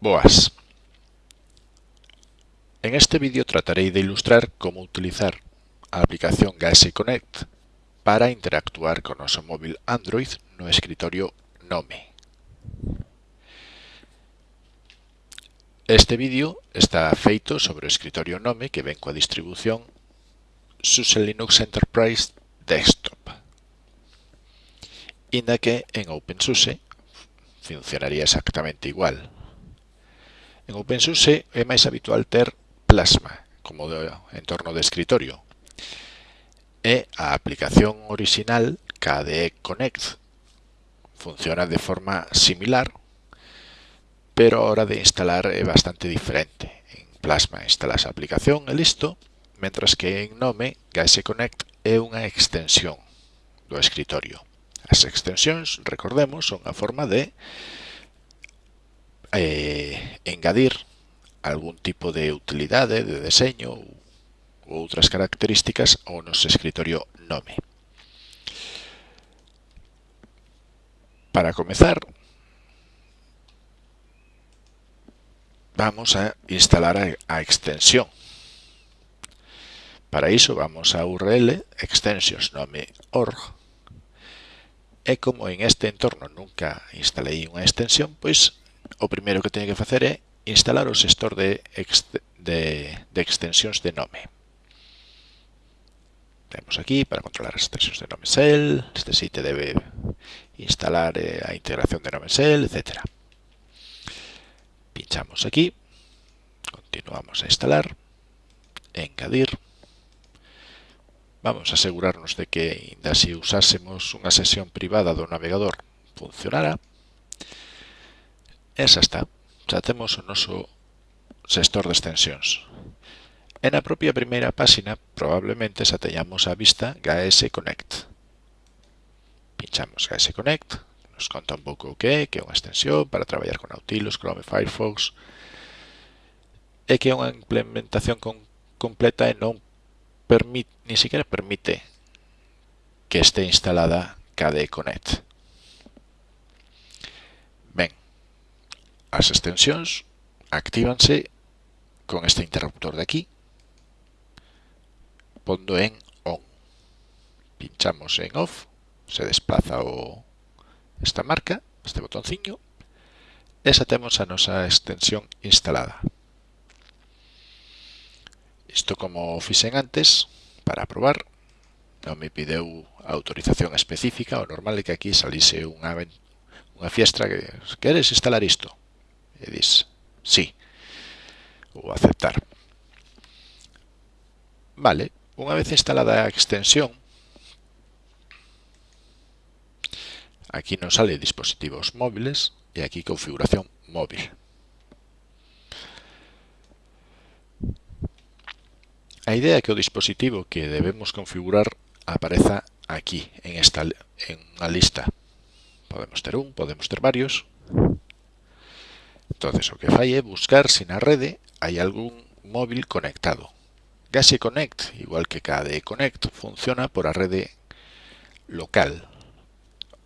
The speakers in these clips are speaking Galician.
Boas. En este vídeo tratarei de ilustrar como utilizar a aplicación Galaxy Connect para interactuar con o seu móvil Android no escritorio Nome. Este vídeo está feito sobre o escritorio Nome que ven coa distribución SUSE Linux Enterprise Desktop, inda que en OpenSUSE funcionaría exactamente igual. En OpenSUSE é máis habitual ter Plasma como de entorno de escritorio e a aplicación orixinal KDE Connect funciona de forma similar pero a hora de instalar é bastante diferente. En Plasma instalas a aplicación e listo, mentras que en Nome KDE Connect é unha extensión do escritorio. As extensións, recordemos, son a forma de eh, engadir algún tipo de utilidade de deseño ou outras características ao noso escritorio nome. Para comezar, vamos a instalar a extensión. Para iso vamos a url extensions nome org e como en este entorno nunca instalei unha extensión, pois o primeiro que teño que facer é instalar o xestor de, de, de extensións de nome. Temos aquí para controlar as extensións de nome Shell, este sitio debe instalar eh, a integración de nome Shell, etc. Pinchamos aquí, continuamos a instalar, engadir, vamos a asegurarnos de que, ainda se usásemos unha sesión privada do navegador, funcionara, E xa está, xa temos o noso sector de extensións. E na propia primeira páxina probablemente xa teñamos a vista GS Connect. Pinchamos GS Connect, nos conta un pouco o que é, que é unha extensión para traballar con Nautilus, Chrome e Firefox, e que é unha implementación con, completa e non permite, ni siquiera permite que este instalada KDE Connect. Ben, As extensións actívanse con este interruptor de aquí, pondo en ON. Pinchamos en OFF, se desplaza o esta marca, este botonciño, e xa temos a nosa extensión instalada. Isto como fixen antes, para probar, non me pideu autorización específica, o normal é que aquí salise unha, unha fiestra que queres instalar isto e dis sí ou aceptar. Vale, unha vez instalada a extensión, aquí nos sale dispositivos móviles e aquí configuración móvil. A idea é que o dispositivo que debemos configurar apareza aquí, en, esta, en unha lista. Podemos ter un, podemos ter varios, Entonces o que fai é buscar se na rede hai algún móvil conectado. Gase Connect, igual que KDE Connect, funciona por a rede local.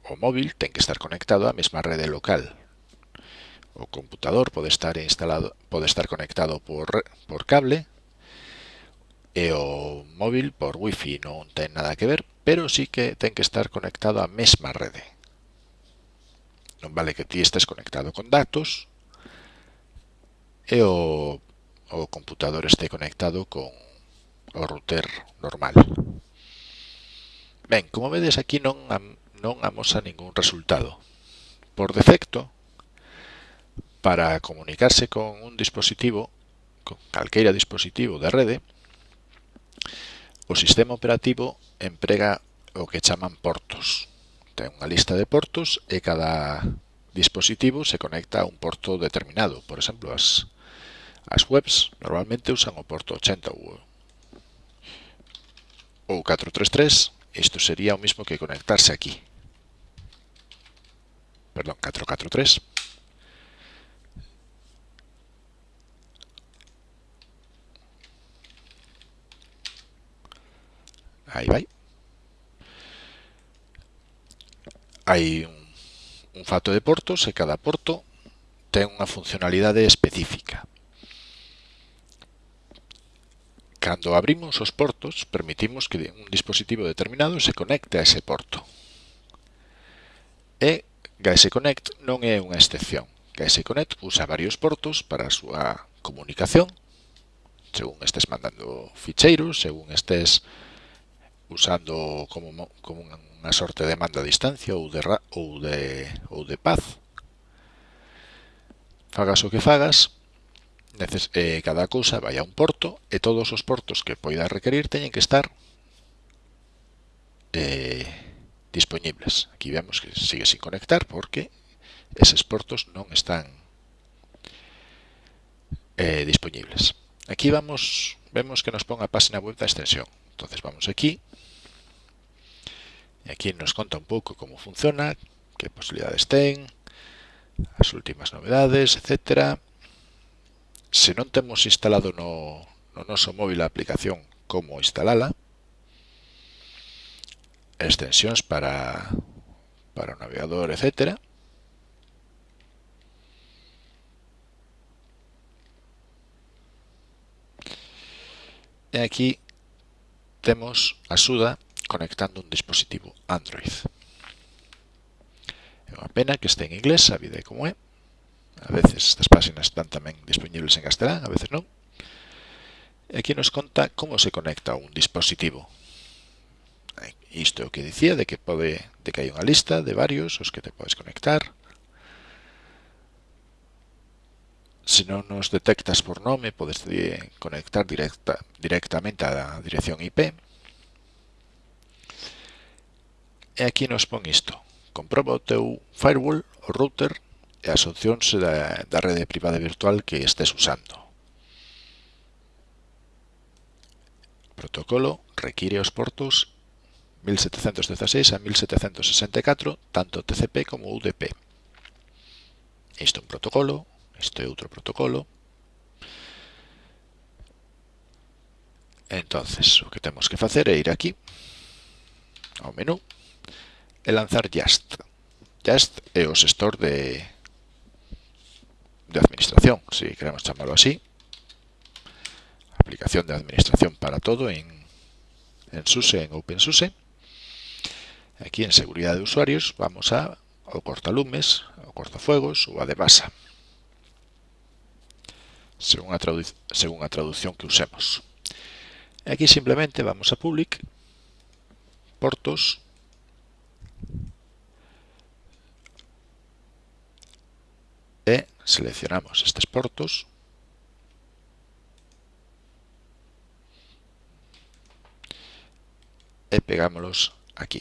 O móvil ten que estar conectado á mesma rede local. O computador pode estar instalado, pode estar conectado por, por cable e o móvil por wifi non ten nada que ver, pero sí que ten que estar conectado á mesma rede. Non vale que ti estés conectado con datos e o, o computador este conectado con o router normal. Ben, como vedes aquí non, non amosa ningún resultado. Por defecto, para comunicarse con un dispositivo, con calqueira dispositivo de rede, o sistema operativo emprega o que chaman portos. Ten unha lista de portos e cada dispositivo se conecta a un porto determinado. Por exemplo, as As webs normalmente usan o porto 80 ou ou 433, isto sería o mismo que conectarse aquí. Perdón, 443. Aí vai. Hai un, un fato de portos e cada porto ten unha funcionalidade específica. Cando abrimos os portos, permitimos que un dispositivo determinado se conecte a ese porto. E GAESE Connect non é unha excepción. GAESE Connect usa varios portos para a súa comunicación, según estés mandando ficheiros, según estés usando como, como unha sorte de manda a distancia ou de, ou de, ou de paz. Fagas o que fagas, neces eh, cada cousa vai a un porto e todos os portos que poida requerir teñen que estar eh, disponibles. Aquí vemos que sigue sin conectar porque eses portos non están eh, disponibles. Aquí vamos, vemos que nos pon a página web da extensión. Entonces vamos aquí. E aquí nos conta un pouco como funciona, que posibilidades ten, as últimas novedades, etcétera se non temos instalado no, no noso móvil a aplicación como instalala, extensións para, para o navegador, etcétera, E aquí temos a suda conectando un dispositivo Android. É unha pena que este en inglés, sabide como é. A veces estas páxinas están tamén dispoñibles en castelán, a veces non. E aquí nos conta como se conecta un dispositivo. Isto é o que dicía de que pode de que hai unha lista de varios os que te podes conectar. Se non nos detectas por nome, podes conectar directa, directamente á dirección IP. E aquí nos pon isto. Comproba o teu firewall, o router, e as opcións da, da rede privada virtual que estés usando. O protocolo require os portos 1716 a 1764, tanto TCP como UDP. Isto é un protocolo, isto é outro protocolo. Entonces, o que temos que facer é ir aquí, ao menú, e lanzar Just. Just é o gestor de, de administración, si queremos llamarlo así. Aplicación de administración para todo en, en SUSE, en OpenSUSE. Aquí en seguridad de usuarios vamos a o cortalumes, o cortafuegos o a de basa, según, según la traducción que usemos. Aquí simplemente vamos a public, portos, e seleccionamos estes portos. E pegámoslos aquí,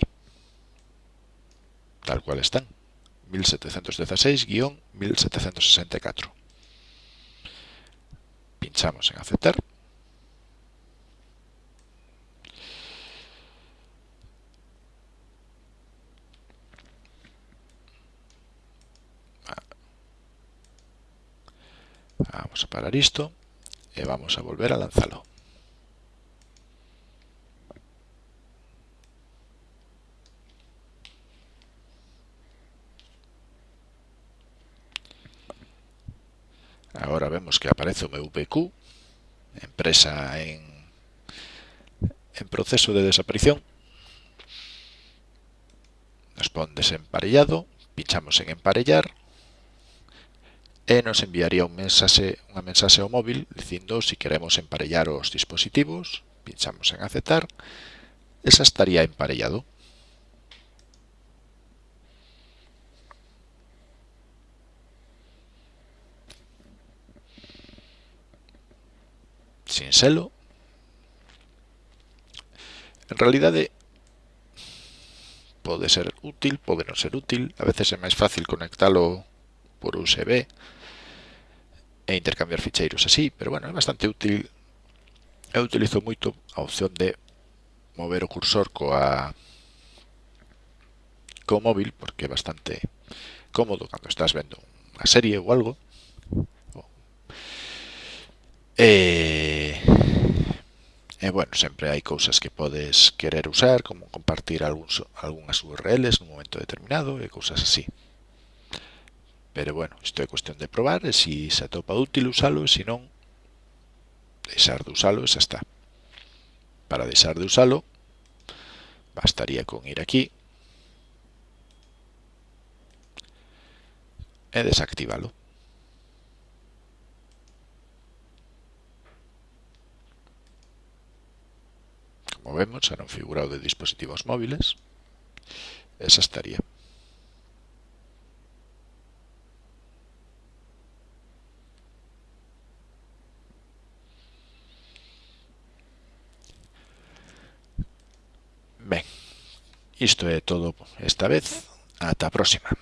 tal cual están, 1716-1764. Pinchamos en aceptar. Vamos a parar isto e vamos a volver a lanzalo. Agora vemos que aparece o meu PQ, empresa en, proceso de desaparición. Nos pon desemparellado, pinchamos en emparellar e nos enviaría un mensaxe, unha mensaxe ao móvil dicindo se si queremos emparellar os dispositivos, pinchamos en aceptar, e xa estaría emparellado. Sin selo. En realidade, pode ser útil, pode non ser útil, a veces é máis fácil conectalo por USB, e intercambiar ficheiros así, pero bueno, é bastante útil. Eu utilizo moito a opción de mover o cursor coa co móvil porque é bastante cómodo cando estás vendo unha serie ou algo. E, e bueno, sempre hai cousas que podes querer usar, como compartir algúns, algunhas URLs nun momento determinado e cousas así. Pero bueno, isto é cuestión de probar e se se atopa útil usalo e se non deixar de usalo e xa está. Para deixar de usalo bastaría con ir aquí e desactivalo. Como vemos, xa non figurado de dispositivos móviles. Esa estaría. Isto é todo esta vez. Ata a próxima.